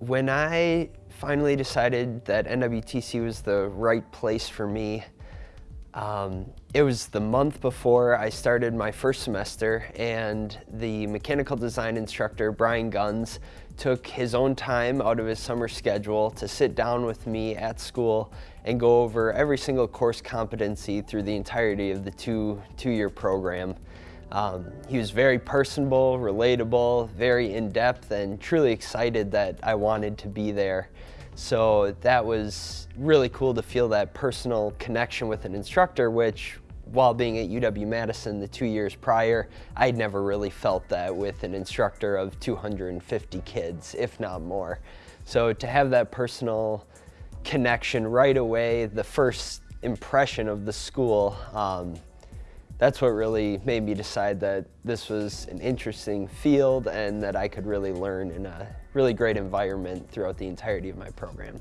When I finally decided that NWTC was the right place for me, um, it was the month before I started my first semester and the mechanical design instructor, Brian Guns, took his own time out of his summer schedule to sit down with me at school and go over every single course competency through the entirety of the two, two-year program. Um, he was very personable, relatable, very in-depth, and truly excited that I wanted to be there. So that was really cool to feel that personal connection with an instructor, which while being at UW-Madison the two years prior, I'd never really felt that with an instructor of 250 kids, if not more. So to have that personal connection right away, the first impression of the school, um, that's what really made me decide that this was an interesting field and that I could really learn in a really great environment throughout the entirety of my program.